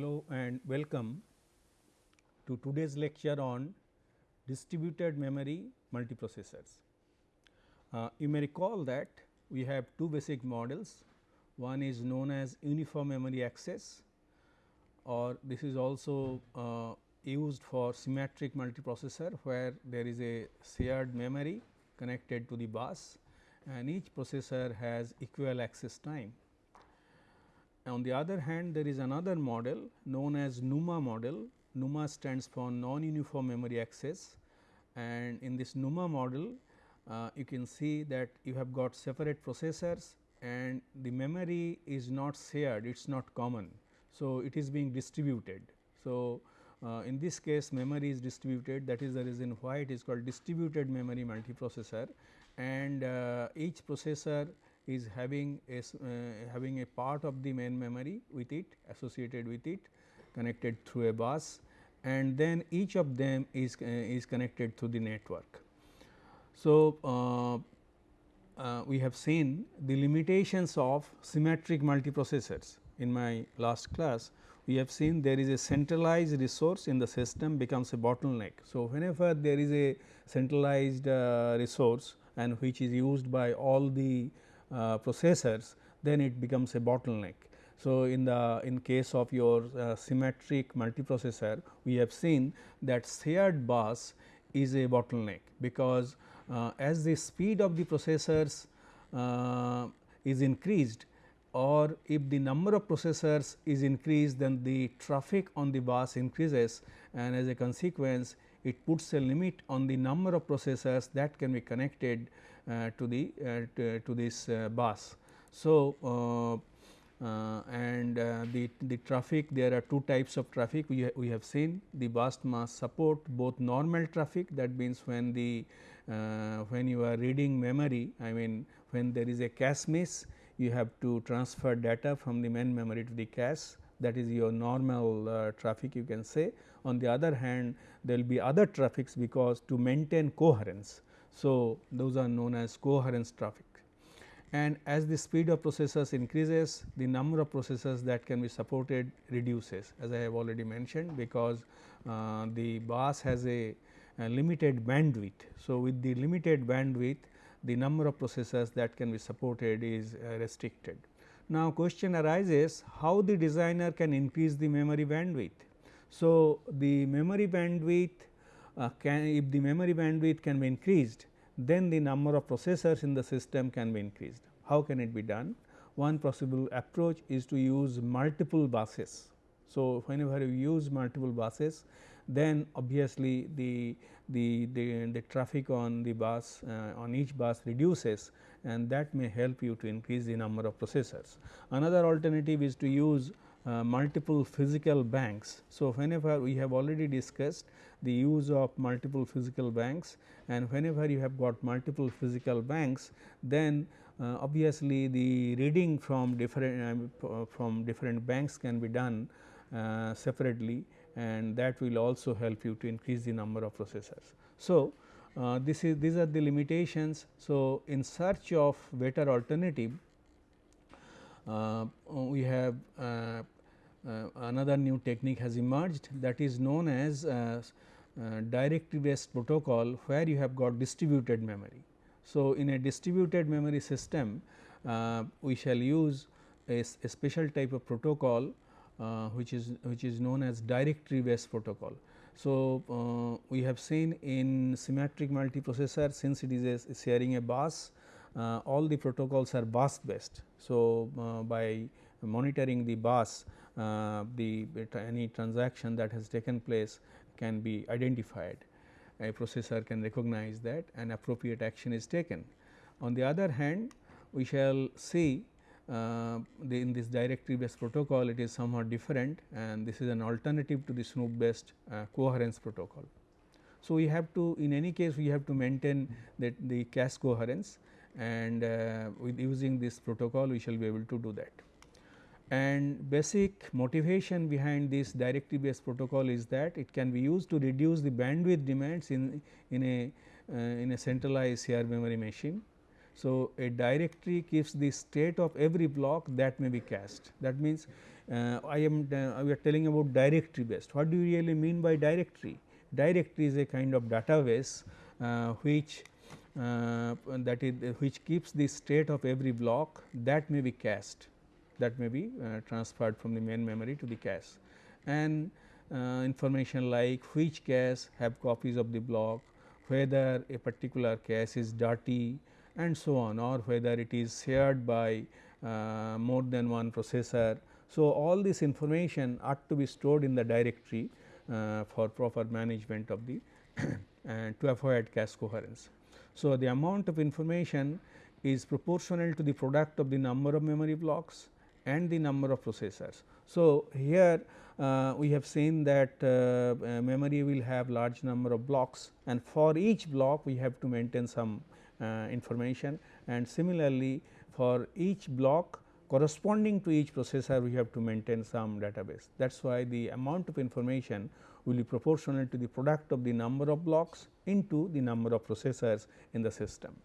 Hello and welcome to today's lecture on distributed memory multiprocessors. Uh, you may recall that we have two basic models, one is known as uniform memory access or this is also uh, used for symmetric multiprocessor where there is a shared memory connected to the bus and each processor has equal access time. On the other hand, there is another model known as NUMA model. NUMA stands for non-uniform memory access and in this NUMA model, uh, you can see that you have got separate processors and the memory is not shared, it is not common. So, it is being distributed. So, uh, in this case memory is distributed that is the reason why it is called distributed memory multiprocessor and uh, each processor is having a uh, having a part of the main memory with it associated with it connected through a bus and then each of them is uh, is connected to the network. So, uh, uh, we have seen the limitations of symmetric multiprocessors in my last class. We have seen there is a centralized resource in the system becomes a bottleneck. So, whenever there is a centralized uh, resource and which is used by all the uh, processors then it becomes a bottleneck. So, in the in case of your uh, symmetric multiprocessor we have seen that shared bus is a bottleneck because uh, as the speed of the processors uh, is increased or if the number of processors is increased then the traffic on the bus increases and as a consequence it puts a limit on the number of processors that can be connected to the uh, to, to, this uh, bus. So, and the, the traffic there are two types of traffic we, ha we have seen the bus must support both normal traffic that means when the when you are reading memory I mean when there is a cache miss you have to transfer data from the main memory to the cache that is your normal uh, traffic you can say. On the other hand there will be other traffics because to maintain coherence so, those are known as coherence traffic and as the speed of processors increases the number of processors that can be supported reduces as I have already mentioned because uh, the bus has a, a, limited bandwidth. So, with the limited bandwidth the number of processors that can be supported is uh, restricted. Now, question arises how the designer can increase the memory bandwidth. So, the memory bandwidth can if the memory bandwidth can be increased then the number of processors in the system can be increased. How can it be done? One possible approach is to use multiple buses. So, whenever you use multiple buses then obviously the, the, the, the traffic on the bus uh, on each bus reduces and that may help you to increase the number of processors. Another alternative is to use uh, multiple physical banks. So, whenever we have already discussed the use of multiple physical banks and whenever you have got multiple physical banks then uh, obviously the reading from different uh, from different banks can be done uh, separately and that will also help you to increase the number of processors. So, uh, this is these are the limitations. So, in search of better alternative we have uh, uh, another new technique has emerged that is known as directory based protocol where you have got distributed memory. So, in a distributed memory system we shall use a, a, special type of protocol uh, which is which is known as directory based protocol. So, uh, we have seen in symmetric multiprocessor since it is a sharing a bus uh, all the protocols are bus based. So, uh, by monitoring the bus uh, the any transaction that has taken place can be identified a processor can recognize that and appropriate action is taken. On the other hand we shall see uh, the, in this directory based protocol it is somewhat different and this is an alternative to the Snoop based uh, coherence protocol. So, we have to in any case we have to maintain that the cache coherence and uh, with using this protocol we shall be able to do that. And basic motivation behind this directory based protocol is that it can be used to reduce the bandwidth demands in, in a uh, in a centralized shared memory machine. So, a directory keeps the state of every block that may be cached. That means, uh, I am uh, we are telling about directory based. What do you really mean by directory? Directory is a kind of database uh, which uh, that is which keeps the state of every block that may be cached that may be uh, transferred from the main memory to the cache and uh, information like which cache have copies of the block, whether a particular cache is dirty and so on or whether it is shared by uh, more than one processor. So, all this information ought to be stored in the directory uh, for proper management of the and to avoid cache coherence. So, the amount of information is proportional to the product of the number of memory blocks and the number of processors. So, here uh, we have seen that uh, uh, memory will have large number of blocks and for each block we have to maintain some uh, information and similarly for each block corresponding to each processor we have to maintain some database. That is why the amount of information will be proportional to the product of the number of blocks into the number of processors in the system.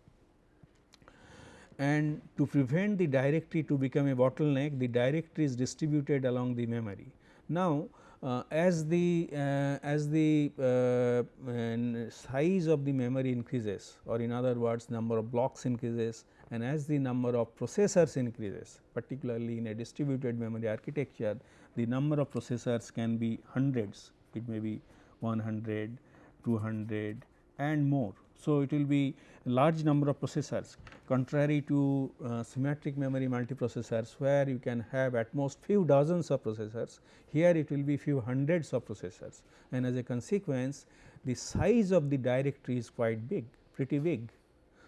And to prevent the directory to become a bottleneck, the directory is distributed along the memory. Now, uh, as the uh, as the uh, size of the memory increases or in other words number of blocks increases and as the number of processors increases particularly in a distributed memory architecture the number of processors can be hundreds it may be 100 200 and more so, it will be large number of processors contrary to uh, symmetric memory multiprocessors where you can have at most few dozens of processors here it will be few hundreds of processors and as a consequence the size of the directory is quite big pretty big.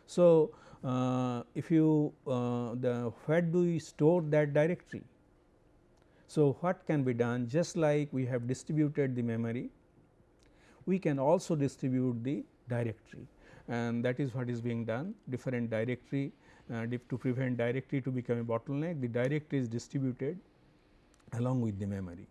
So, uh, if you uh, the where do we store that directory? So, what can be done just like we have distributed the memory we can also distribute the directory. And that is what is being done. Different directory uh, to prevent directory to become a bottleneck the directory is distributed along with the memory.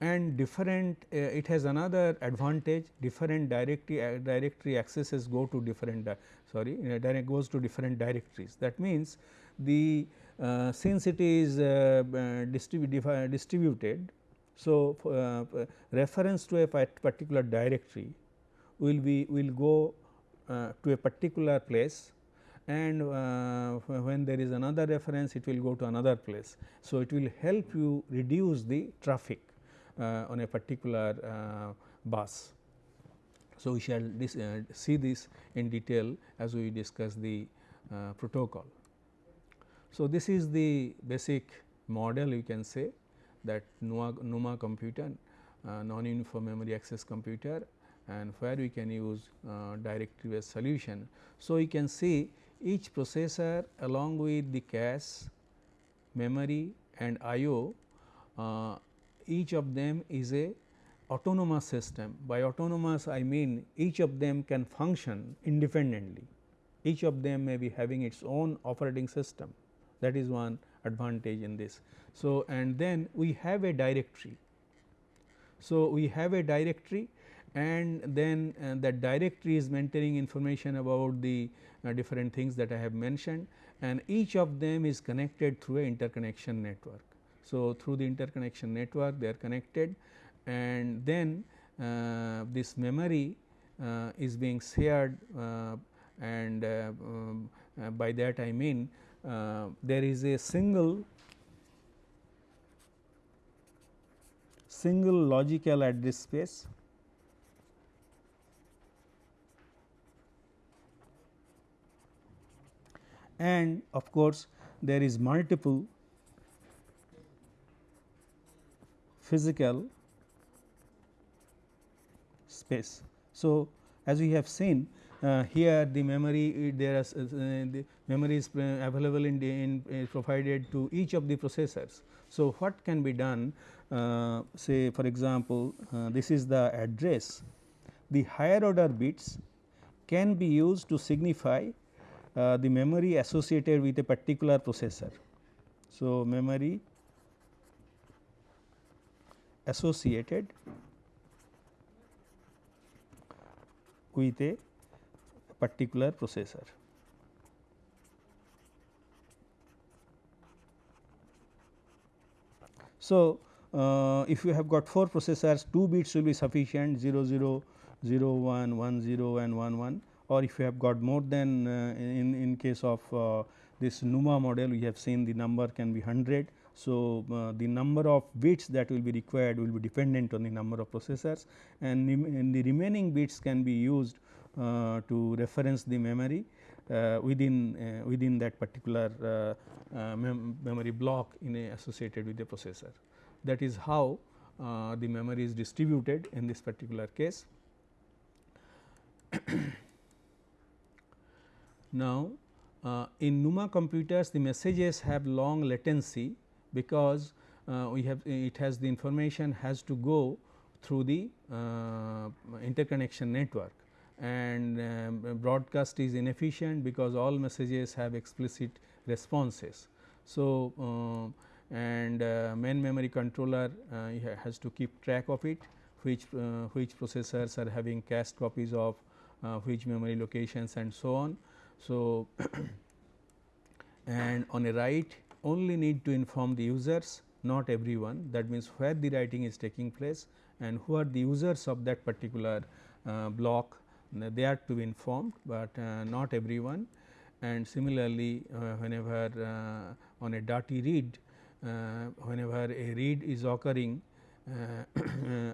And different uh, it has another advantage. Different directory uh, directory accesses go to different sorry uh, direct goes to different directories. That means the uh, since it is uh, distribu distributed so reference to a particular directory will be will go uh, to a particular place and uh, when there is another reference it will go to another place. So, it will help you reduce the traffic uh, on a particular bus. So, we shall this, uh, see this in detail as we discuss the uh, protocol. So, this is the basic model you can say that NUMA, computer uh, non uniform memory access computer and where we can use uh, directory based solution. So, you can see each processor along with the cache, memory and IO uh, each of them is a autonomous system. By autonomous I mean each of them can function independently, each of them may be having its own operating system that is one advantage in this. So, and then we have a directory. So, we have a directory and then uh, that directory is maintaining information about the uh, different things that I have mentioned and each of them is connected through a interconnection network. So, through the interconnection network they are connected and then uh, this memory uh, is being shared uh, and uh, um, by that I mean there is a single single logical address space and of course, there is multiple physical space. So, as we have seen uh, here the memory there is uh, the memory is available in, in provided to each of the processors. So, what can be done uh, say for example, uh, this is the address the higher order bits can be used to signify uh, the memory associated with a particular processor. So, memory associated with a particular processor. So, uh, if you have got 4 processors 2 bits will be sufficient 00, 01, 10 and 11 or if you have got more than uh, in, in case of uh, this NUMA model we have seen the number can be 100. So, uh, the number of bits that will be required will be dependent on the number of processors and, and the remaining bits can be used uh, to reference the memory uh, within uh, within that particular mem memory block in associated with the processor. That is how the memory is distributed in this particular case. now, uh, in NUMA computers the messages have long latency because uh, we have it has the information has to go through the uh, interconnection network and um, broadcast is inefficient because all messages have explicit responses. So, uh, and uh, main memory controller uh, has to keep track of it which which processors are having cached copies of which memory locations and so on. So, and on a write only need to inform the users not everyone. That means where the writing is taking place and who are the users of that particular uh, block they are to be informed, but uh, not everyone. And similarly uh, whenever uh, on a dirty read whenever a read is occurring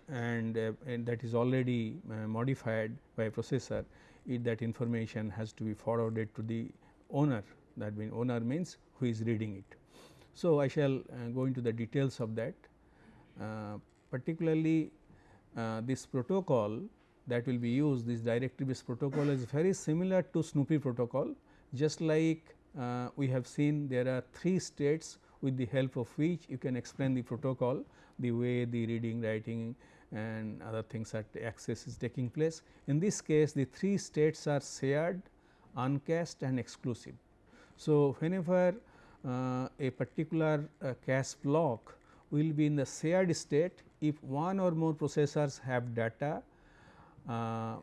and, and, that is already modified by processor it that information has to be forwarded to the owner that means owner means who is reading it. So, I shall uh, go into the details of that uh, particularly uh, this protocol that will be used this directory based protocol is very similar to Snoopy protocol just like uh, we have seen there are three states with the help of which you can explain the protocol the way the reading writing and other things that access is taking place. In this case the three states are shared, uncached and exclusive. So, whenever uh, a particular uh, cache block will be in the shared state if one or more processors have data uh,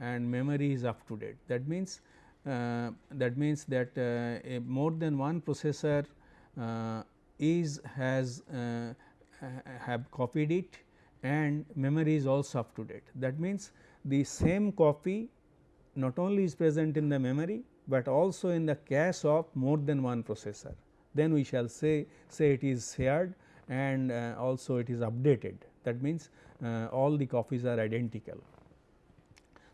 and memory is up to date. That means, uh, that means that uh, more than one processor is has have copied it and memory is also up to date. That means, the same copy not only is present in the memory, but also in the cache of more than one processor. Then we shall say say it is shared and uh, also it is updated that means, uh, all the copies are identical.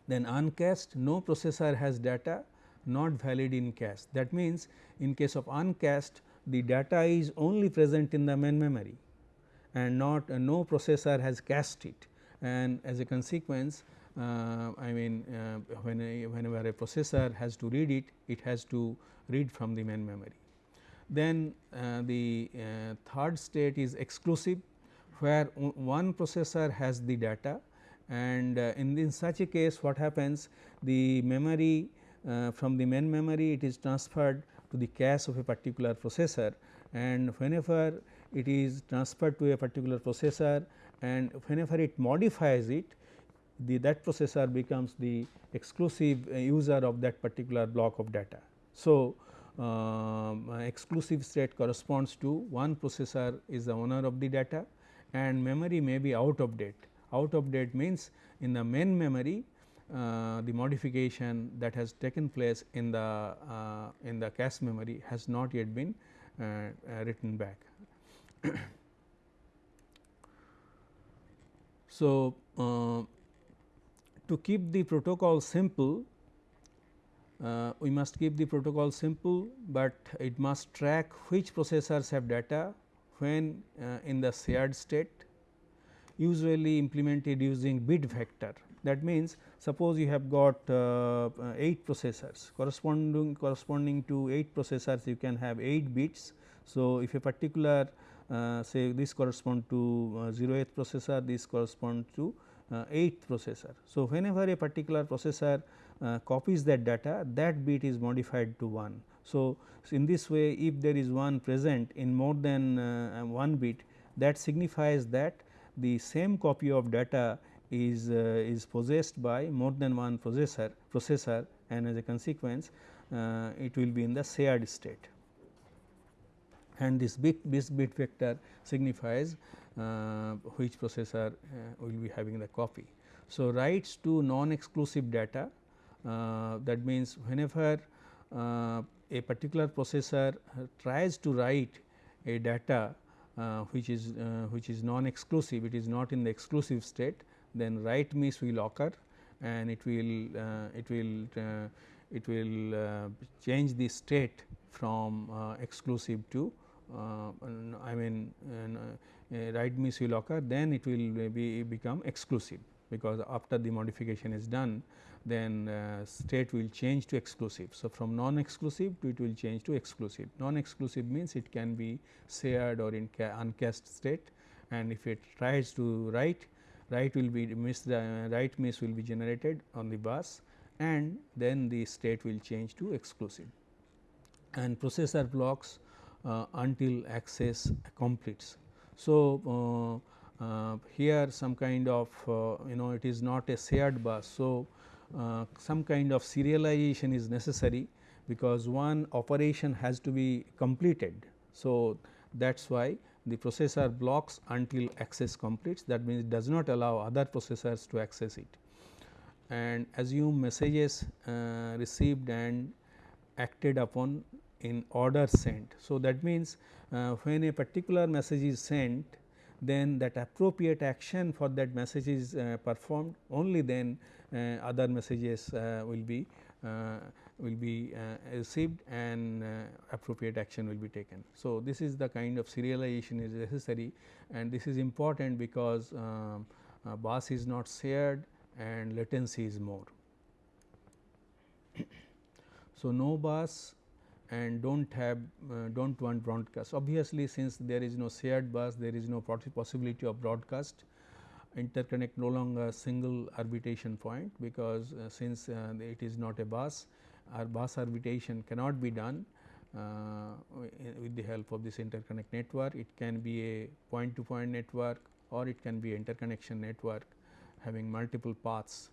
Then uncached no processor has data not valid in cache that means, in case of uncached the data is only present in the main memory and not uh, no processor has cached it. And as a consequence uh, I mean uh, when a, whenever a processor has to read it, it has to read from the main memory. Then uh, the uh, third state is exclusive where one processor has the data. And uh, in, in such a case what happens? The memory from the main memory it is transferred to the cache of a particular processor. And whenever it is transferred to a particular processor and whenever it modifies it the that processor becomes the exclusive uh, user of that particular block of data. So, um, exclusive state corresponds to one processor is the owner of the data and memory may be out of date out of date means in the main memory uh, the modification that has taken place in the uh, in the cache memory has not yet been uh, uh written back. so, uh, to keep the protocol simple uh, we must keep the protocol simple, but it must track which processors have data when in the shared state usually implemented using bit vector. That means, suppose you have got uh, 8 processors corresponding corresponding to 8 processors you can have 8 bits. So, if a particular uh, say this correspond to uh, 0th processor, this correspond to uh, 8th processor. So, whenever a particular processor uh, copies that data that bit is modified to 1. So, in this way if there is 1 present in more than uh, 1 bit that signifies that the same copy of data is is possessed by more than one processor processor and as a consequence it will be in the shared state and this bit this bit vector signifies uh, which processor uh, will be having the copy. So, writes to non exclusive data uh, that means whenever uh, a particular processor tries to write a data uh, which is uh, which is non exclusive it is not in the exclusive state then write miss will occur and it will it will it will change the state from exclusive to uh, I mean uh, write miss will occur then it will be become exclusive because after the modification is done then uh, state will change to exclusive. So, from non exclusive to it will change to exclusive. Non exclusive means it can be shared or in uncached state and if it tries to write, write will be miss the uh, write miss will be generated on the bus and then the state will change to exclusive. And processor blocks uh, until access completes. So, uh, uh, here some kind of you know it is not a shared bus. So, some kind of serialization is necessary because one operation has to be completed. So, that is why the processor blocks until access completes that means it does not allow other processors to access it and assume messages uh, received and acted upon in order sent. So, that means, uh, when a particular message is sent then that appropriate action for that message is uh, performed only then uh, other messages uh, will be uh, will be uh, received and appropriate action will be taken. So, this is the kind of serialization is necessary and this is important because um, bus is not shared and latency is more. so, no bus and do not have uh, do not want broadcast. Obviously, since there is no shared bus, there is no possibility of broadcast interconnect no longer single arbitration point because uh, since uh, it is not a bus our bus arbitration cannot be done uh, with the help of this interconnect network. It can be a point to point network or it can be interconnection network having multiple paths.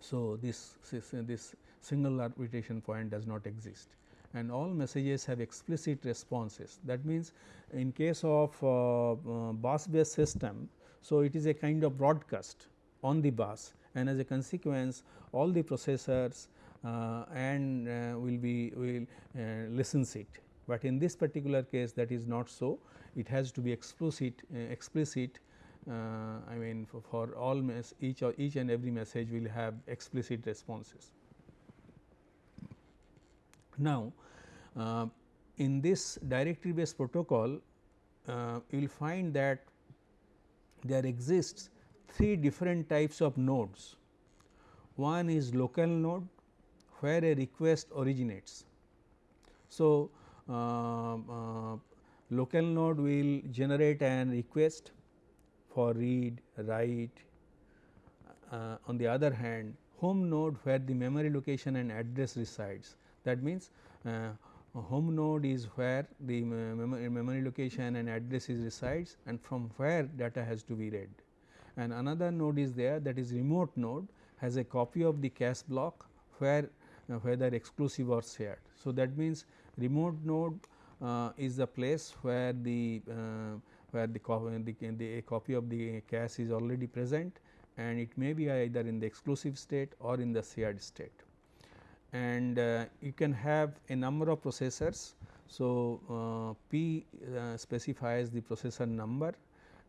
So, this, this, this single arbitration point does not exist and all messages have explicit responses. That means, in case of uh, uh, bus based system, so it is a kind of broadcast on the bus and as a consequence all the processors uh, and uh, will be will uh, listens it. But in this particular case that is not so it has to be explicit uh, explicit I mean for, for all each or each and every message will have explicit responses. Now, uh, in this directory based protocol, uh, you will find that there exists three different types of nodes. One is local node where a request originates. So, uh, uh, local node will generate an request for read, write. Uh, on the other hand, home node where the memory location and address resides that means, uh, home node is where the memory, memory location and address is resides and from where data has to be read. And another node is there that is remote node has a copy of the cache block where uh, whether exclusive or shared. So, that means, remote node uh, is the place where the uh, where the, the, the a copy of the cache is already present and it may be either in the exclusive state or in the shared state and uh, you can have a number of processors. So, uh, P uh, specifies the processor number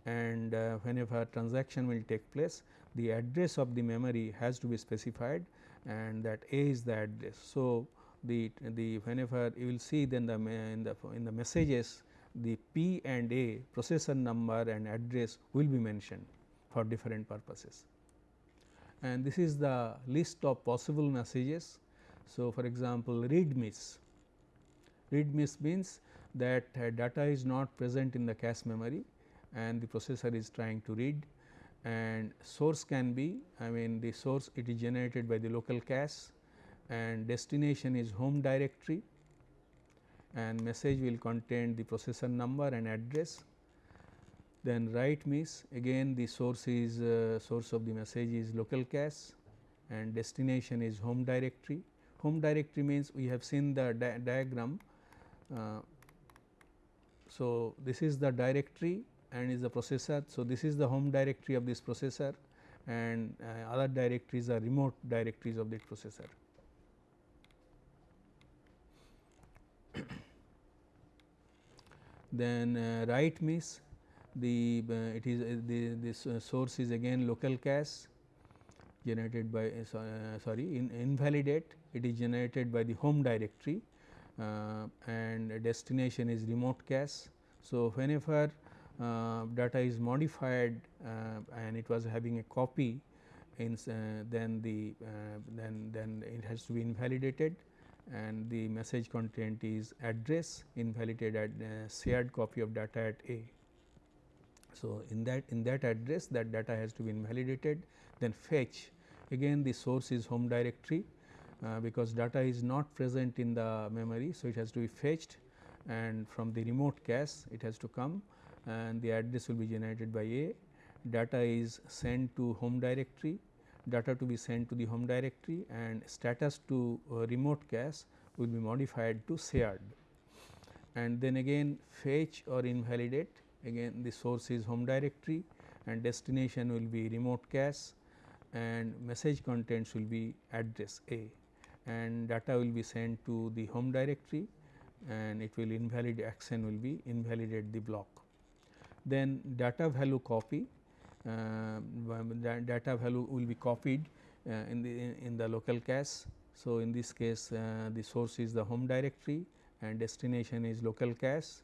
and uh, whenever transaction will take place the address of the memory has to be specified and that A is the address. So, the the whenever you will see then the in the in the messages the P and A processor number and address will be mentioned for different purposes. And this is the list of possible messages so, for example, read miss, read miss means that uh, data is not present in the cache memory and the processor is trying to read and source can be I mean the source it is generated by the local cache and destination is home directory and message will contain the processor number and address. Then write miss again the source is uh, source of the message is local cache and destination is home directory home directory means we have seen the di diagram uh, so, this is the directory and is the processor. So, this is the home directory of this processor and uh, other directories are remote directories of the processor. then uh, write miss the uh, it is uh, the this uh, source is again local cache generated by sorry in invalidate it is generated by the home directory and destination is remote cache. So, whenever uh, data is modified uh, and it was having a copy in uh, then the then then it has to be invalidated and the message content is address invalidated at shared copy of data at A. So, in that in that address that data has to be invalidated then fetch again the source is home directory uh, because data is not present in the memory. So, it has to be fetched and from the remote cache it has to come and the address will be generated by A. Data is sent to home directory, data to be sent to the home directory and status to uh, remote cache will be modified to shared. And then again fetch or invalidate again the source is home directory and destination will be remote cache and message contents will be address A and data will be sent to the home directory and it will invalidate action will be invalidate the block. Then data value copy uh, data value will be copied uh, in the in, in, the local cache. So, in this case uh, the source is the home directory and destination is local cache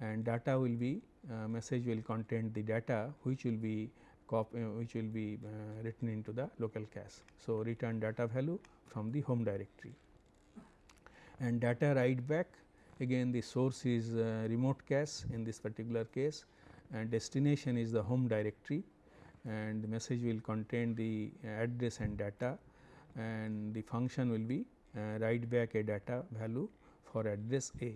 and data will be uh, message will contain the data which will be copy, uh, which will be uh, written into the local cache. So, return data value from the home directory and data write back again the source is uh, remote cache in this particular case and destination is the home directory and the message will contain the address and data and the function will be uh, write back a data value for address A.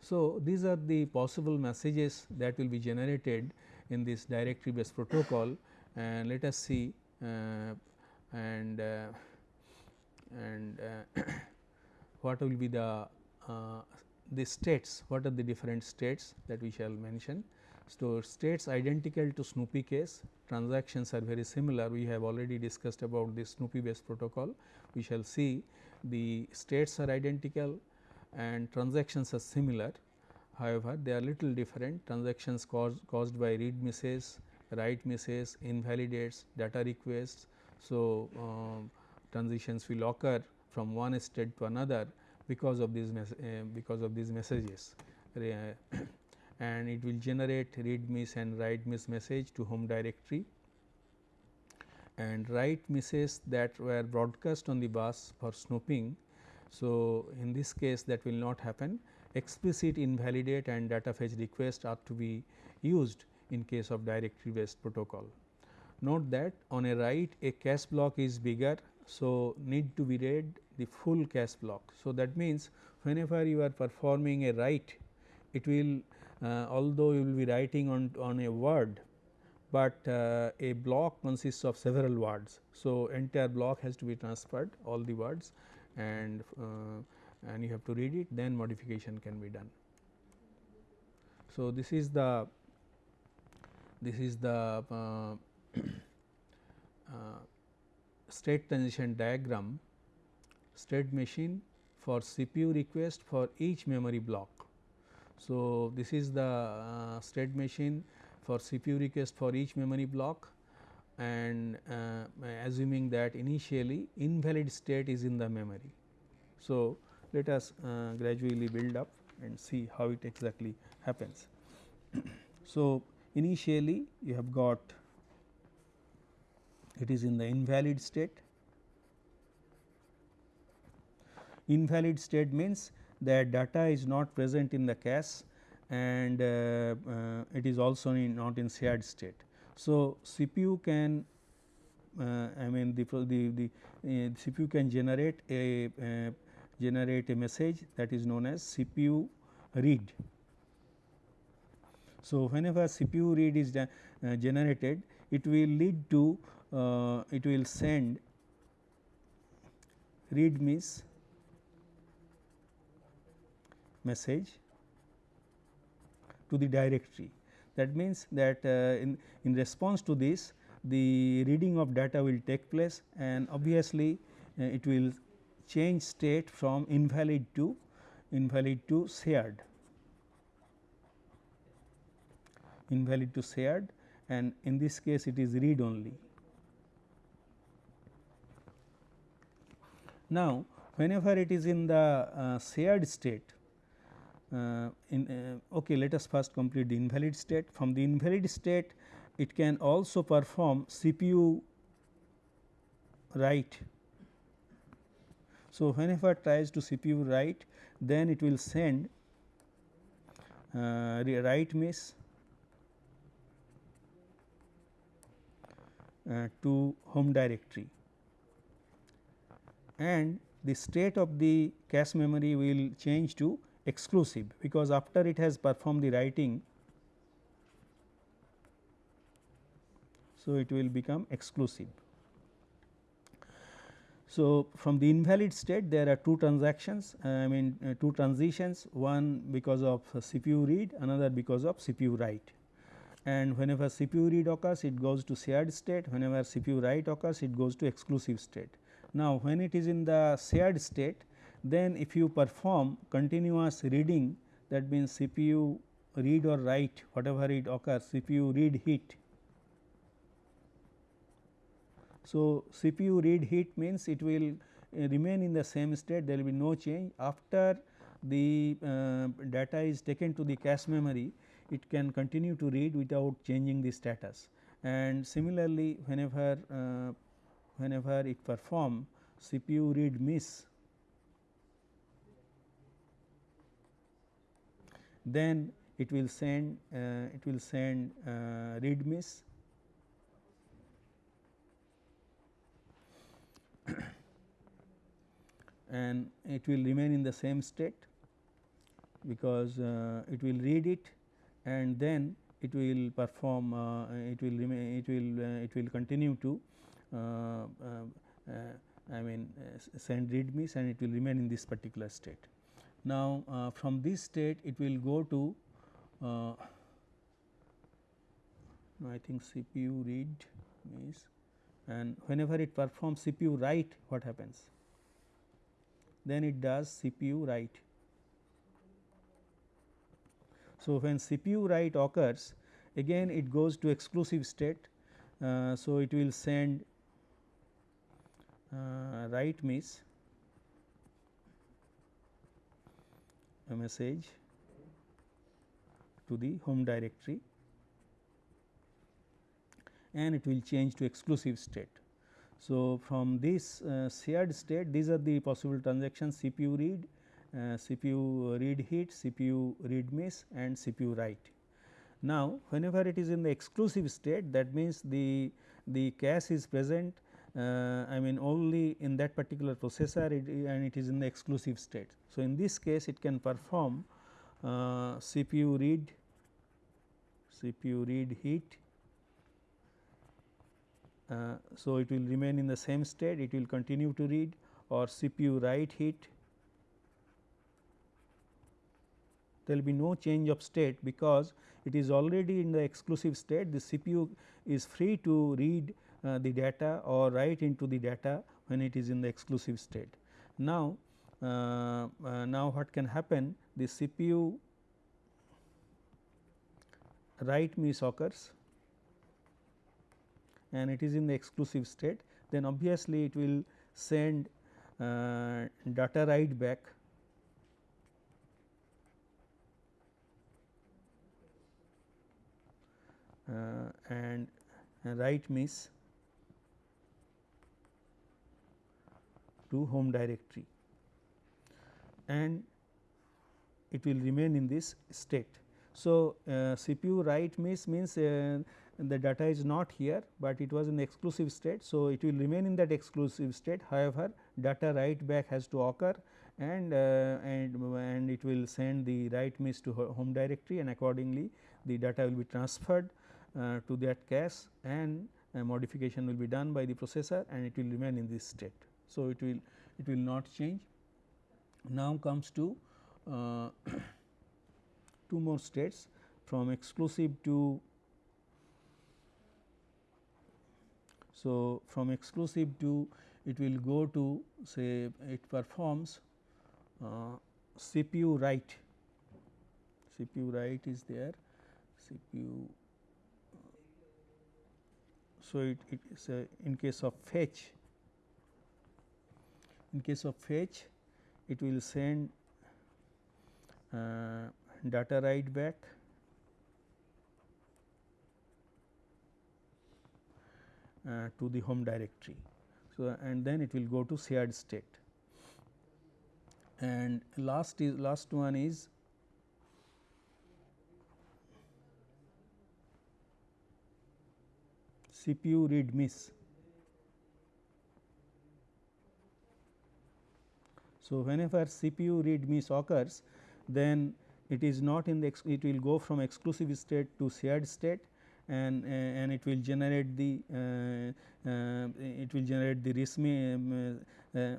So, these are the possible messages that will be generated in this directory based protocol and let us see uh, and uh, and uh, what will be the uh, the states what are the different states that we shall mention. So, states identical to Snoopy case transactions are very similar we have already discussed about this Snoopy based protocol we shall see the states are identical and transactions are similar However, they are little different transactions caused, caused by read misses, write misses, invalidates, data requests. So, um, transitions will occur from one state to another because of these uh, because of these messages and it will generate read miss and write miss message to home directory and write misses that were broadcast on the bus for snooping. So, in this case that will not happen explicit invalidate and data fetch request are to be used in case of directory based protocol. Note that on a write a cache block is bigger. So, need to be read the full cache block. So, that means whenever you are performing a write it will uh, although you will be writing on, on a word, but uh, a block consists of several words. So, entire block has to be transferred all the words and uh, and you have to read it then modification can be done. So, this is the this is the uh, uh, state transition diagram state machine for CPU request for each memory block. So, this is the uh, state machine for CPU request for each memory block and uh, assuming that initially invalid state is in the memory. So, let us uh, gradually build up and see how it exactly happens. so, initially you have got it is in the invalid state. Invalid state means that data is not present in the cache and uh, uh, it is also in not in shared state. So, CPU can uh, I mean the the, the uh, CPU can generate a, a generate a message that is known as CPU read. So, whenever CPU read is uh, generated it will lead to uh, it will send read miss message to the directory. That means, that uh, in, in response to this the reading of data will take place and obviously, uh, it will change state from invalid to invalid to shared invalid to shared and in this case it is read only. Now, whenever it is in the uh, shared state uh, in uh, okay let us first complete the invalid state from the invalid state it can also perform CPU write. So, whenever tries to CPU write then it will send uh, write miss uh, to home directory and the state of the cache memory will change to exclusive because after it has performed the writing so it will become exclusive. So, from the invalid state there are two transactions uh, I mean uh, two transitions one because of CPU read another because of CPU write and whenever CPU read occurs it goes to shared state whenever CPU write occurs it goes to exclusive state. Now, when it is in the shared state then if you perform continuous reading that means CPU read or write whatever it occurs CPU read hit so, CPU read hit means it will uh, remain in the same state there will be no change. After the uh, data is taken to the cache memory it can continue to read without changing the status. And similarly whenever uh, whenever it perform CPU read miss. Then it will send uh, it will send uh, read miss. And it will remain in the same state because uh, it will read it and then it will perform uh, it will remain it will uh, it will continue to Uh, uh, uh, I mean send read miss and it will remain in this particular state. Now, from this state it will go to I think CPU read miss and whenever it performs CPU write what happens then it does CPU write. So, when CPU write occurs again it goes to exclusive state. Uh, so, it will send uh, write miss a message to the home directory and it will change to exclusive state. So, from this uh, shared state these are the possible transactions CPU read, uh, CPU read hit, CPU read miss and CPU write. Now, whenever it is in the exclusive state that means the, the cache is present uh, I mean only in that particular processor it, and it is in the exclusive state. So, in this case it can perform uh, CPU read, CPU read hit uh, so, it will remain in the same state it will continue to read or CPU write hit there will be no change of state because it is already in the exclusive state the CPU is free to read uh, the data or write into the data when it is in the exclusive state. Now, uh, uh, now what can happen the CPU write miss occurs and it is in the exclusive state then obviously it will send uh, data write back uh, and write miss to home directory and it will remain in this state. So, uh, CPU write miss means uh, the data is not here, but it was in exclusive state. So, it will remain in that exclusive state however, data write back has to occur and uh, and and it will send the write miss to home directory and accordingly the data will be transferred uh, to that cache and modification will be done by the processor and it will remain in this state. So, it will it will not change. Now, comes to uh, two more states from exclusive to so from exclusive to it will go to say it performs uh, CPU write CPU write is there CPU so it, it is in case of fetch in case of fetch it will send uh, data write back uh, to the home directory. So, and then it will go to shared state and last is last one is CPU read miss. So, whenever CPU read miss occurs then it is not in the it will go from exclusive state to shared state and uh, and it will generate the uh, uh, it will generate the RESME um, uh, uh,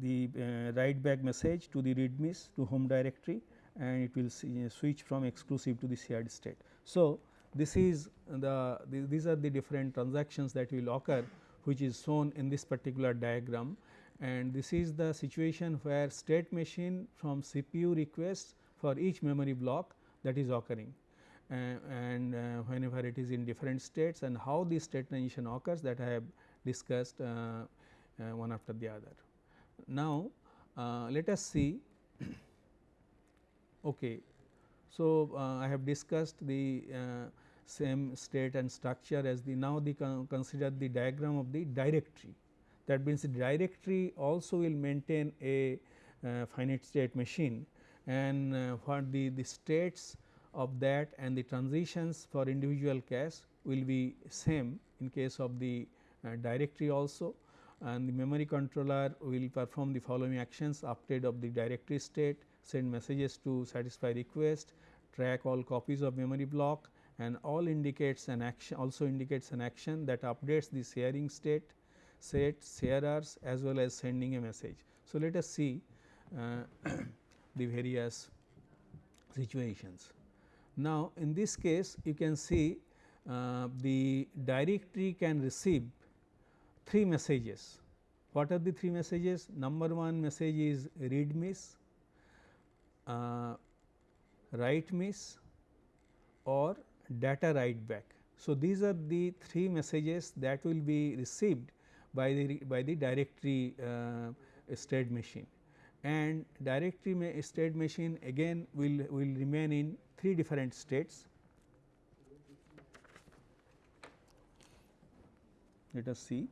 the uh, write back message to the read miss to home directory and it will switch from exclusive to the shared state. So, this is the, the these are the different transactions that will occur which is shown in this particular diagram and this is the situation where state machine from CPU requests for each memory block that is occurring uh, and uh, whenever it is in different states and how this state transition occurs that I have discussed uh, one after the other. Now, let us see okay. So, I have discussed the same state and structure as the now the con consider the diagram of the directory that means the directory also will maintain a uh, finite state machine. And uh, what the, the states of that and the transitions for individual cache will be same in case of the uh, directory also. And the memory controller will perform the following actions update of the directory state, send messages to satisfy request, track all copies of memory block and all indicates an action also indicates an action that updates the sharing state set sharers as well as sending a message. So, let us see uh, the various situations. Now, in this case you can see uh, the directory can receive three messages. What are the three messages? Number one message is read miss, uh, write miss or data write back. So, these are the three messages that will be received by the by the directory uh, state machine. And directory state machine again will will remain in three different states. Let us see.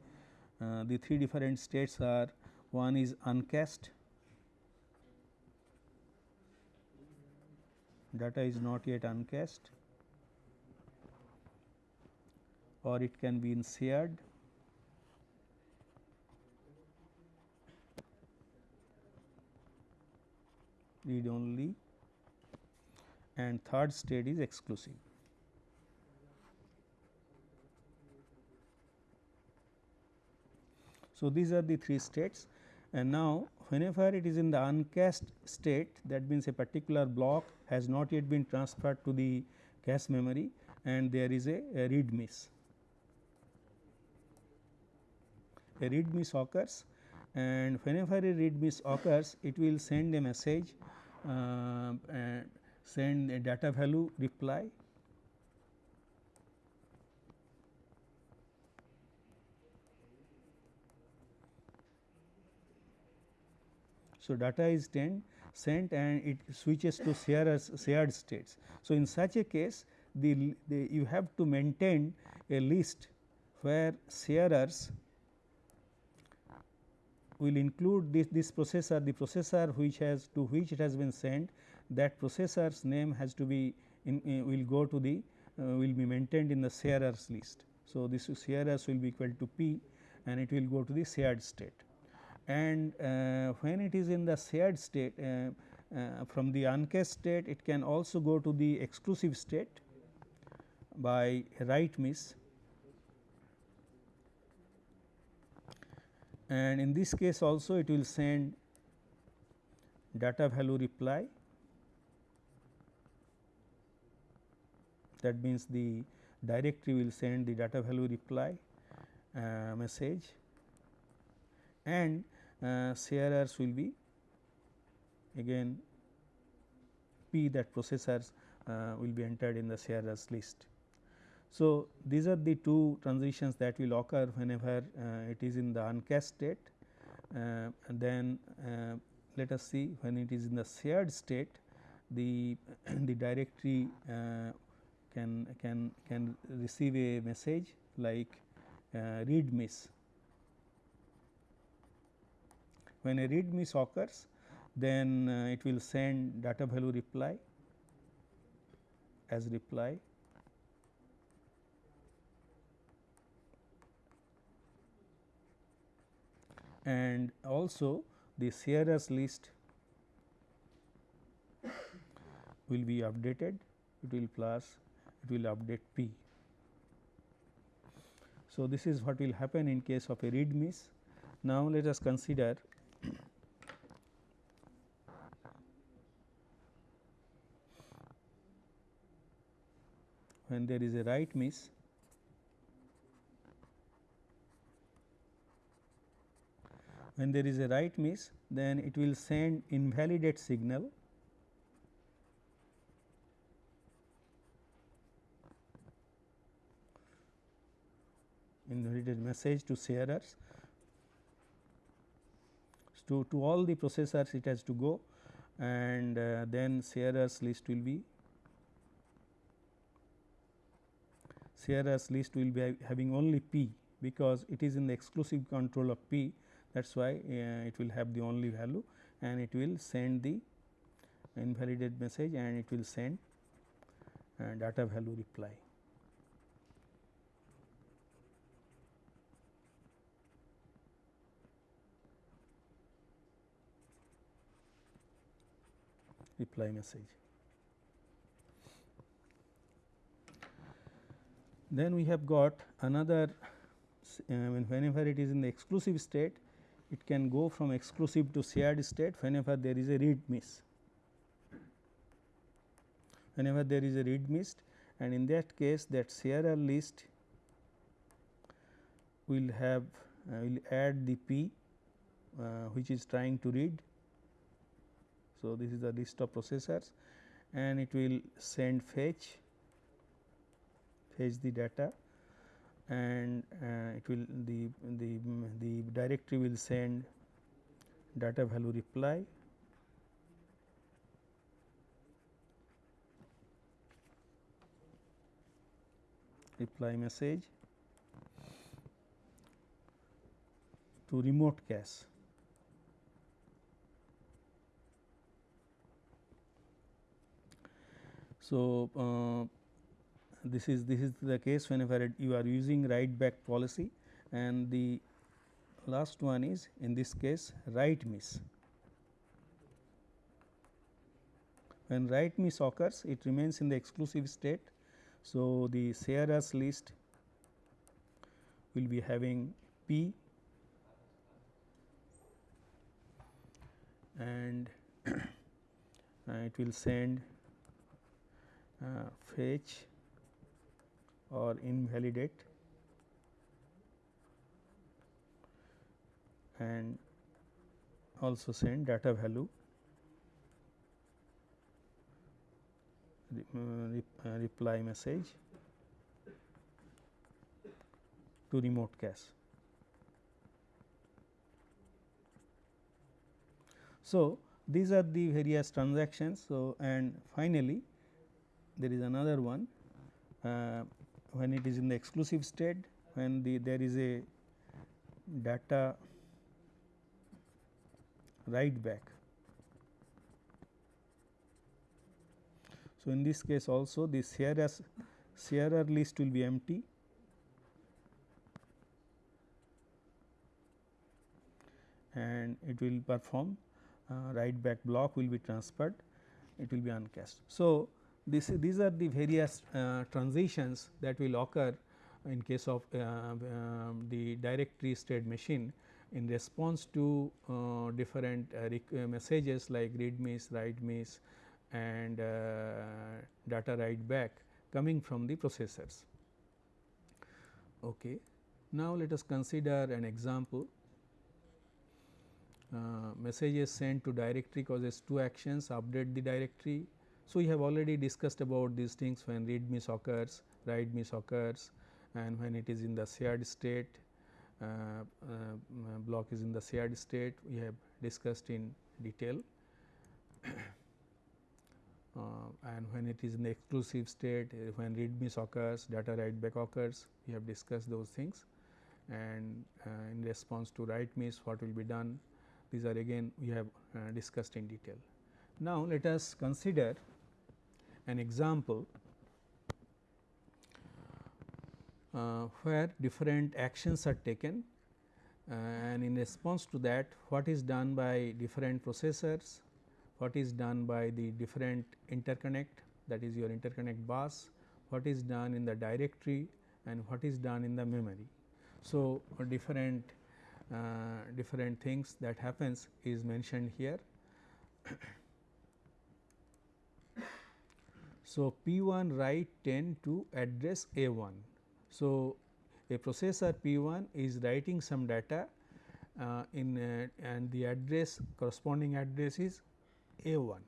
Uh, the three different states are one is uncached, data is not yet uncached or it can be in shared read only and third state is exclusive. So, these are the three states and now whenever it is in the uncached state that means a particular block has not yet been transferred to the cache memory and there is a, a read miss. A read miss occurs and whenever a read miss occurs it will send a message Uh, send a data value reply So, data is sent, sent and it switches to shared, shared states. So, in such a case the, the you have to maintain a list where sharers will include this, this processor the processor which has to which it has been sent that processor's name has to be in, uh, will go to the uh, will be maintained in the sharers list. So, this sharers will be equal to p and it will go to the shared state and uh, when it is in the shared state uh, uh, from the uncached state it can also go to the exclusive state by write miss and in this case also it will send data value reply that means the directory will send the data value reply uh, message and uh, sharers will be again p that processors uh, will be entered in the sharers list. So, these are the two transitions that will occur whenever uh, it is in the uncached state uh, and then uh, let us see when it is in the shared state the the directory uh, can can can receive a message like read miss. When a read miss occurs then uh, it will send data value reply as reply and also the sharers list will be updated it will plus it will update p. So, this is what will happen in case of a read miss. Now, let us consider when there is a write miss when there is a write miss then it will send invalidate signal. Invalidate message to sharers. To, to all the processors it has to go and uh, then sharers list will be sharers list will be having only p because it is in the exclusive control of p that is why uh, it will have the only value and it will send the invalidated message and it will send uh, data value reply. reply message. Then we have got another uh, whenever it is in the exclusive state it can go from exclusive to shared state whenever there is a read miss. Whenever there is a read miss and in that case that sharer list will have uh, will add the p uh, which is trying to read. So, this is the list of processors and it will send fetch fetch the data and uh, it will the the the directory will send data value reply. Reply message to remote cache. So uh, this is this is the case whenever you are using write back policy and the last one is in this case write miss. When write miss occurs it remains in the exclusive state. So, the sharers list will be having p and it will send uh, fetch or invalidate and also send data value uh, uh, reply message to remote cache. So, these are the various transactions. So, and finally, there is another one uh, when it is in the exclusive state when the there is a data write back. So, in this case also the sharer sharer list will be empty and it will perform uh, write back block will be transferred it will be uncached. So, this, these are the various uh, transitions that will occur in case of uh, uh, the directory state machine in response to uh, different uh, uh, messages like read miss, write miss and data write back coming from the processors. Okay. Now, let us consider an example uh, messages sent to directory causes two actions update the directory. So, we have already discussed about these things when read miss occurs, write miss occurs and when it is in the shared state uh, uh, block is in the shared state we have discussed in detail. Uh, and when it is in exclusive state uh, when read miss occurs data write back occurs we have discussed those things. And uh, in response to write miss what will be done? These are again we have uh, discussed in detail. Now, let us consider an example uh, where different actions are taken uh, and in response to that what is done by different processors, what is done by the different interconnect that is your interconnect bus, what is done in the directory and what is done in the memory. So, different uh, different things that happens is mentioned here. so, P 1 write 10 to address A 1. So, a processor P 1 is writing some data uh, in uh, and the address corresponding address is A 1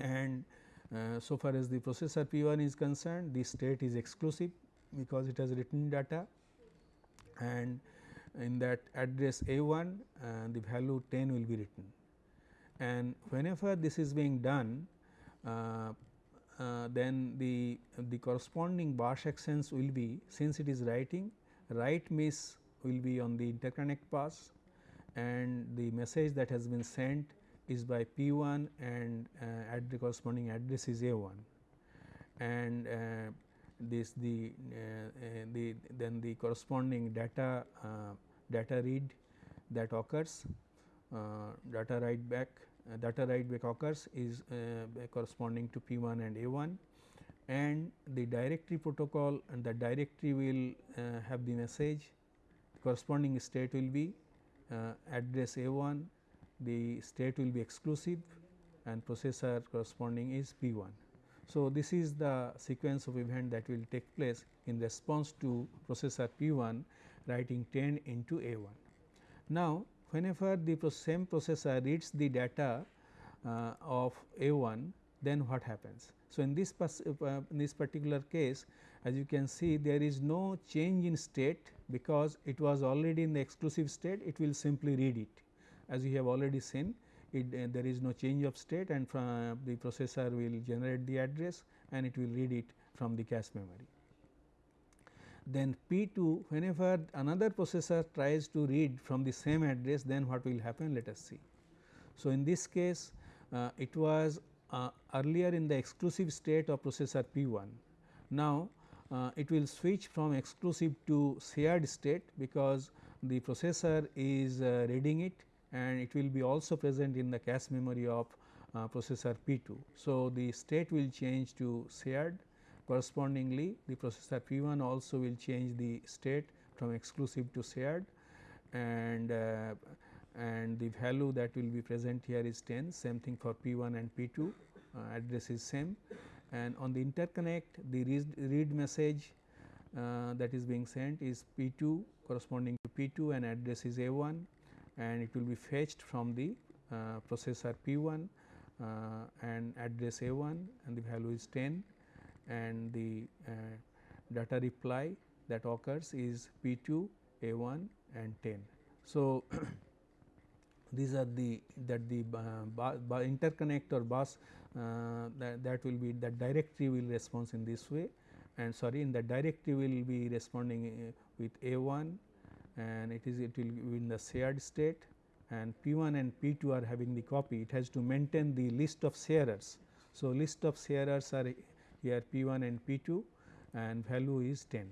and uh, so far as the processor P 1 is concerned the state is exclusive because it has written data and in that address A 1 uh, the value 10 will be written. And whenever this is being done uh, then the, the corresponding bus actions will be since it is writing write miss will be on the interconnect pass and the message that has been sent is by P 1 and uh, at the corresponding address is A 1 and uh, this the, uh, the then the corresponding data data read that occurs data write back uh, data write back occurs is uh, corresponding to P 1 and A 1 and the directory protocol and the directory will uh, have the message corresponding state will be address A 1 the state will be exclusive and processor corresponding is P 1. So, this is the sequence of event that will take place in response to processor P 1 writing 10 into A 1. Now, whenever the same processor reads the data uh, of A 1 then what happens. So, in this, uh, in this particular case as you can see there is no change in state because it was already in the exclusive state it will simply read it as you have already seen it uh, there is no change of state and from the processor will generate the address and it will read it from the cache memory. Then P 2 whenever another processor tries to read from the same address then what will happen let us see. So, in this case uh, it was uh, earlier in the exclusive state of processor P 1. Now, uh, it will switch from exclusive to shared state because the processor is uh, reading it and it will be also present in the cache memory of uh, processor P 2. So, the state will change to shared correspondingly the processor P 1 also will change the state from exclusive to shared. And uh, and the value that will be present here is 10 same thing for P 1 and P 2 uh, address is same. And on the interconnect the read, read message uh, that is being sent is P 2 corresponding to P 2 and address is A 1 and it will be fetched from the uh, processor P 1 uh, and address A 1 and the value is 10 and the uh, data reply that occurs is P 2, A 1 and 10. So, these are the that the uh, interconnect or bus uh, that, that will be that directory will respond in this way and sorry in the directory will be responding uh, with A 1 and it is it will be in the shared state and P 1 and P 2 are having the copy it has to maintain the list of sharers. So, list of sharers are here P 1 and P 2 and value is 10.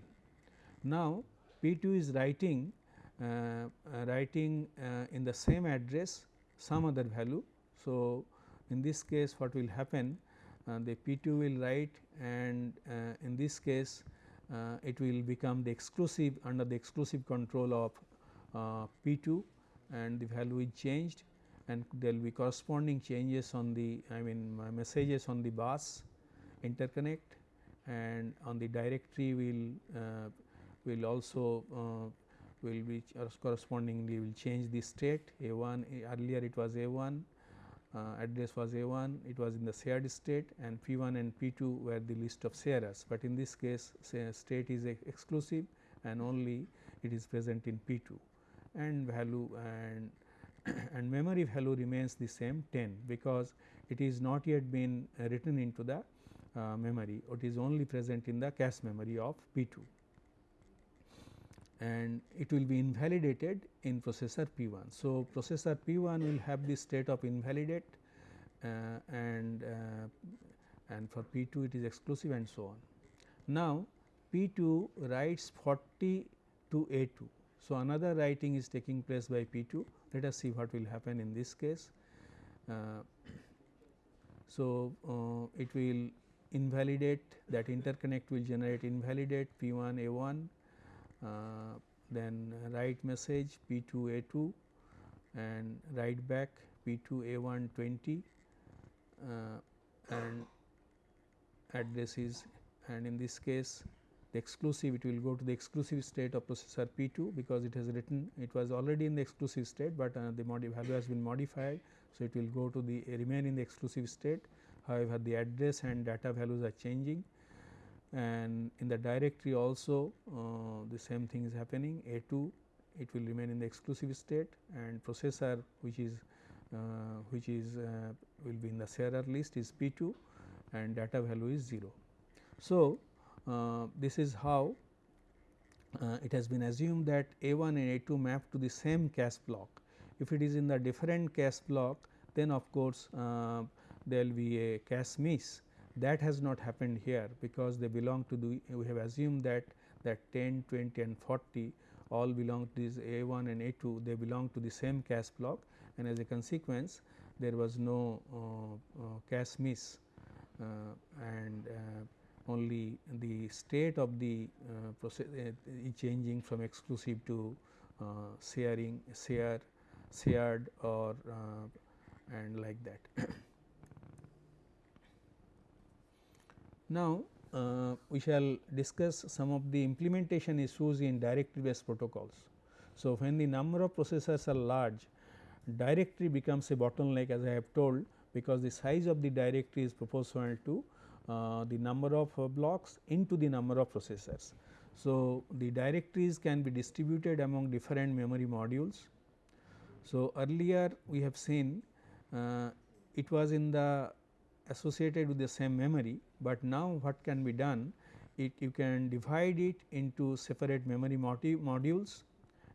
Now, P 2 is writing uh, uh, writing uh, in the same address some other value. So, in this case what will happen uh, the P 2 will write and in this case it will become the exclusive under the exclusive control of P 2 and the value is changed and there will be corresponding changes on the I mean messages on the bus interconnect and on the directory will uh, will also uh, will be correspondingly will change the state. A 1 earlier it was a 1 uh, address was a 1 it was in the shared state and p 1 and p 2 were the list of sharers, but in this case state is exclusive and only it is present in p 2 and value and and memory value remains the same 10 because it is not yet been written into the uh, memory it is only present in the cache memory of P 2 and it will be invalidated in processor P 1. So, processor P 1 will have this state of invalidate uh, and uh, and for P 2 it is exclusive and so on. Now, P 2 writes 40 to A 2. So, another writing is taking place by P 2 let us see what will happen in this case. Uh, so, uh, it will invalidate that interconnect will generate invalidate P 1 A 1 uh, then write message P 2 A 2 and write back P 2 A 1 20 uh, and address is and in this case the exclusive it will go to the exclusive state of processor P 2 because it has written it was already in the exclusive state, but uh, the value has been modified. So, it will go to the remain in the exclusive state however, the address and data values are changing and in the directory also uh, the same thing is happening A 2 it will remain in the exclusive state and processor which is uh, which is uh, will be in the sharer list is P 2 and data value is 0. So, uh, this is how uh, it has been assumed that A 1 and A 2 map to the same cache block. If it is in the different cache block then of course, uh, there will be a cache miss that has not happened here because they belong to the we have assumed that that 10, 20 and 40 all belong to this A 1 and A 2 they belong to the same cache block. And as a consequence there was no uh, uh, cache miss uh, and uh, only the state of the uh, process uh, changing from exclusive to sharing share shared or and like that. Now, uh, we shall discuss some of the implementation issues in directory based protocols. So, when the number of processors are large directory becomes a bottleneck as I have told because the size of the directory is proportional to uh, the number of uh, blocks into the number of processors. So, the directories can be distributed among different memory modules. So, earlier we have seen uh, it was in the associated with the same memory, but now what can be done it you can divide it into separate memory modules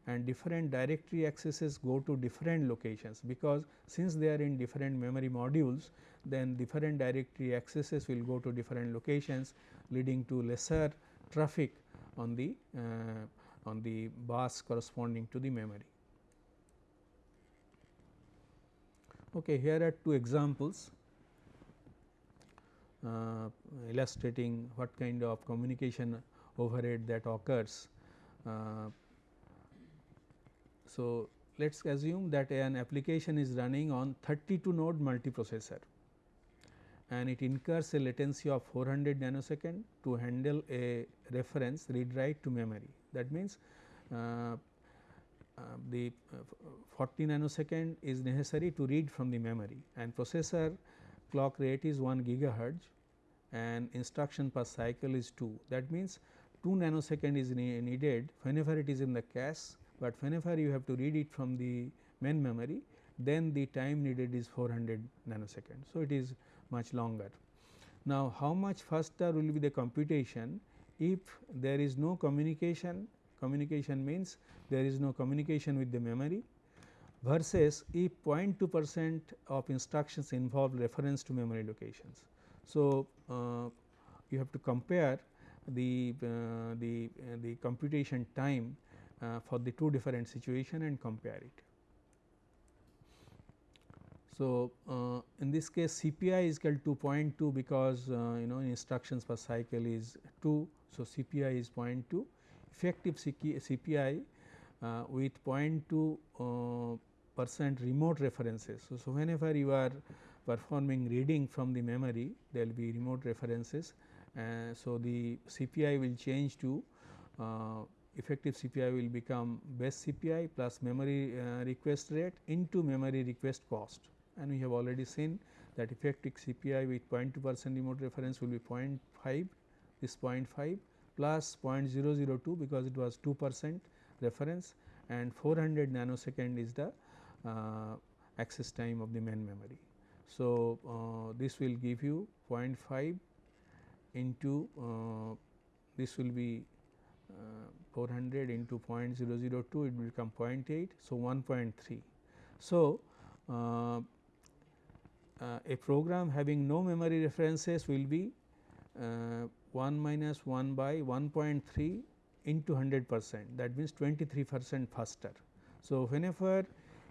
and different directory accesses go to different locations because since they are in different memory modules then different directory accesses will go to different locations leading to lesser traffic on the uh, on the bus corresponding to the memory. Okay, here are two examples uh, illustrating what kind of communication overhead that occurs. Uh, so, let us assume that an application is running on 32 node multiprocessor and it incurs a latency of 400 nanosecond to handle a reference read write to memory. That means, uh, uh, the uh, 40 nanosecond is necessary to read from the memory and processor clock rate is 1 gigahertz and instruction per cycle is 2. That means, 2 nanosecond is needed whenever it is in the cache, but whenever you have to read it from the main memory then the time needed is 400 nanosecond. So, it is much longer. Now, how much faster will be the computation if there is no communication, communication means there is no communication with the memory versus if 0.2 percent of instructions involve reference to memory locations. So, uh, you have to compare the uh, the uh, the computation time for the two different situation and compare it. So, uh, in this case CPI is equal to 0.2 because uh, you know instructions per cycle is 2. So, CPI is 0.2 effective CPI uh, with 0.2 percent remote references. So, so, whenever you are performing reading from the memory there will be remote references Uh, so, the CPI will change to uh, effective CPI will become base CPI plus memory uh, request rate into memory request cost and we have already seen that effective CPI with 0.2 percent remote reference will be 0.5 this 0.5 plus 0.002 because it was 2 percent reference and 400 nanosecond is the uh, access time of the main memory. So, uh, this will give you 0.5 into uh, this will be uh, 400 into 0.002 it will become 0.8. So, 1.3. So, uh, uh, a program having no memory references will be uh, 1 minus 1 by 1.3 into 100 percent that means 23 percent faster. So, whenever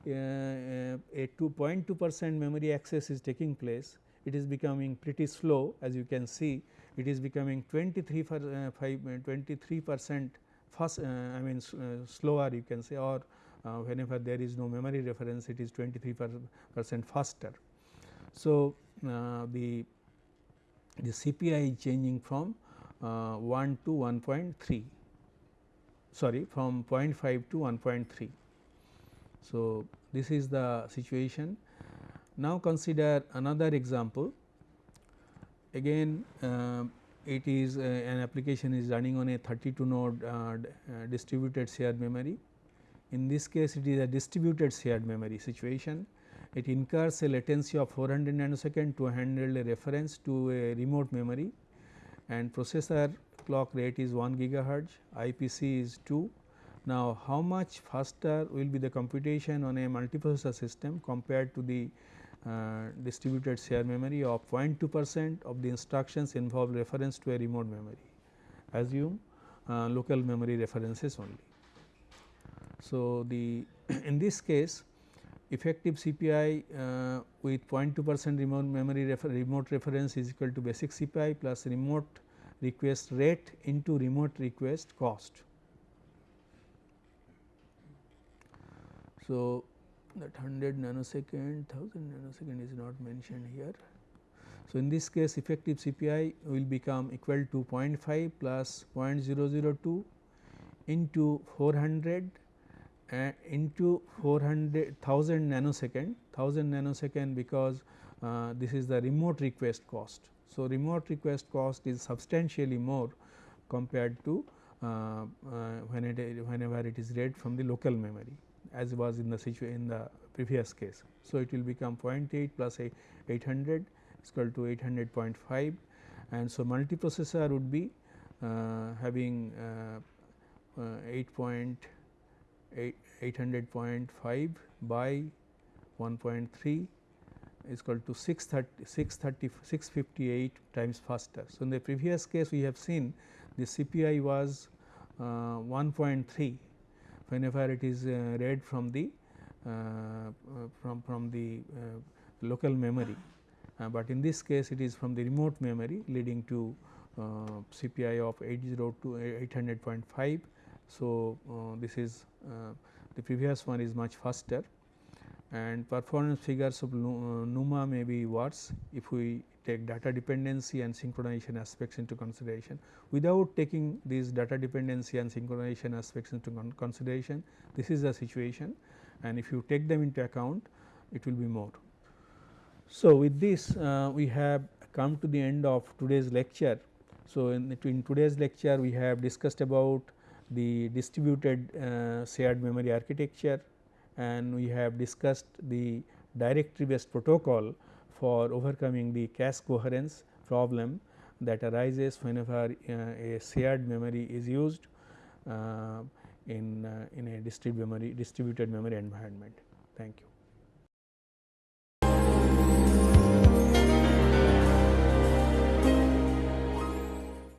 a 2.2 percent memory access is taking place it is becoming pretty slow as you can see it is becoming 23 for, uh, 5 uh, 23 percent fast I mean slower you can say or whenever there is no memory reference it is 23 percent faster. So, uh, the the CPI is changing from uh, 1 to 1.3 sorry from 0.5 to 1.3. So, this is the situation. Now, consider another example again uh, it is uh, an application is running on a 32 node uh, uh, distributed shared memory. In this case it is a distributed shared memory situation it incurs a latency of 400 nanosecond to handle a reference to a remote memory and processor clock rate is 1 gigahertz, IPC is 2. Now, how much faster will be the computation on a multiprocessor system compared to the uh, distributed shared memory of 0.2 percent of the instructions involve reference to a remote memory assume uh, local memory references only. So, the in this case effective CPI uh, with 0.2 percent remote memory refer remote reference is equal to basic CPI plus remote request rate into remote request cost. So, that 100 nanosecond 1000 nanosecond is not mentioned here. So, in this case effective CPI will become equal to 0.5 plus 0.002 into 400 uh, into 400 1000 nanosecond 1000 nanosecond because uh, this is the remote request cost. So, remote request cost is substantially more compared to uh, uh, when it whenever it is read from the local memory as was in the situation in the previous case. So, it will become 0.8 plus 800 is equal to 800.5 and so multiprocessor would be uh, having uh, uh, 8 800.5 by 1.3 is equal to 630, 630 658 times faster. So, in the previous case we have seen the CPI was uh, 1.3 whenever it is uh, read from the uh, from from the uh, local memory, but in this case it is from the remote memory leading to CPI of 802 800.5. So, this is the previous one is much faster and performance figures of NUMA may be worse if we take data dependency and synchronization aspects into consideration. Without taking these data dependency and synchronization aspects into consideration, this is the situation and if you take them into account, it will be more. So, with this uh, we have come to the end of today's lecture. So, in, in today's lecture we have discussed about the distributed uh, shared memory architecture and we have discussed the directory based protocol for overcoming the cache coherence problem that arises whenever uh, a shared memory is used uh, in, uh, in a distributed memory, distributed memory environment. Thank you.